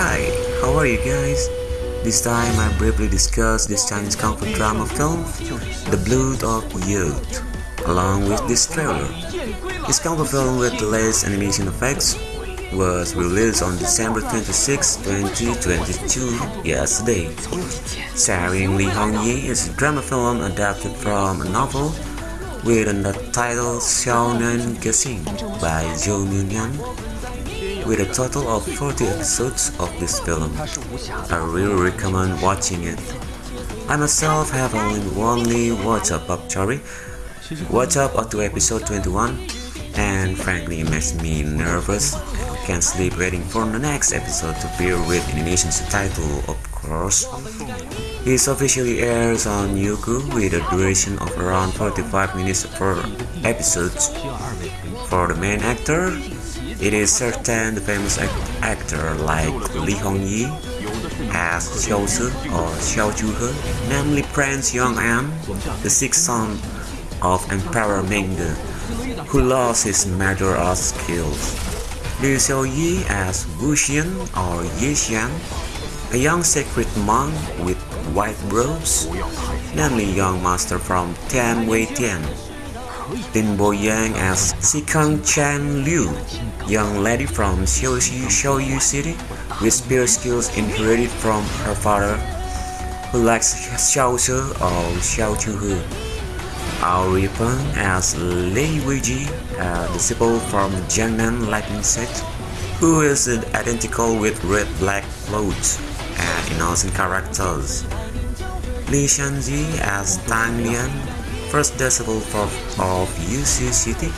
Hi, how are you guys? This time I briefly discuss this Chinese fu drama film, The Blood of Youth, along with this trailer. This fu film with the latest animation effects was released on December 26, 2022, yesterday. Starring Li Hongyi is a drama film adapted from a novel with the title Shaonian Gexing by Zhou Minyan with a total of 40 episodes of this film. I really recommend watching it. I myself have only only watched up up sorry, watch up to episode 21 and frankly it makes me nervous can't sleep waiting for the next episode to appear with Indonesian subtitle of course. It officially airs on Youku with a duration of around 45 minutes per episode. For the main actor, it is certain the famous act actor like Li Hongyi as Xiao Shi or Xiao namely Prince Yong'an, the sixth son of Emperor Mingde, who lost his martial arts skills. Liu Xueyi as Wu Xian or Ye Xian, a young sacred monk with white robes, namely young master from Tianwai Tian. Lin Bo Yang as Sikong Qianluo, young lady from Xiaoxi Xiaoyu City with spear skills inherited from her father, who likes Xiao Shi or Xiao Chuhe. Ao Ruipeng as Lei Weiji, a disciple from Jiangnan Lightning Sect, who is identical with red-black clothes innocent characters. Li Shanji as Tang Lian, first disciple of, of Yushu City,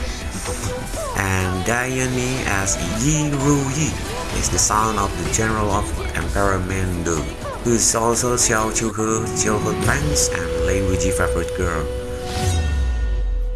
and Dai Yanni as Yi Ru Yi, is the son of the general of Emperor Mingde, who is also Xiao Xiao He friends and Lei Weiji favorite girl.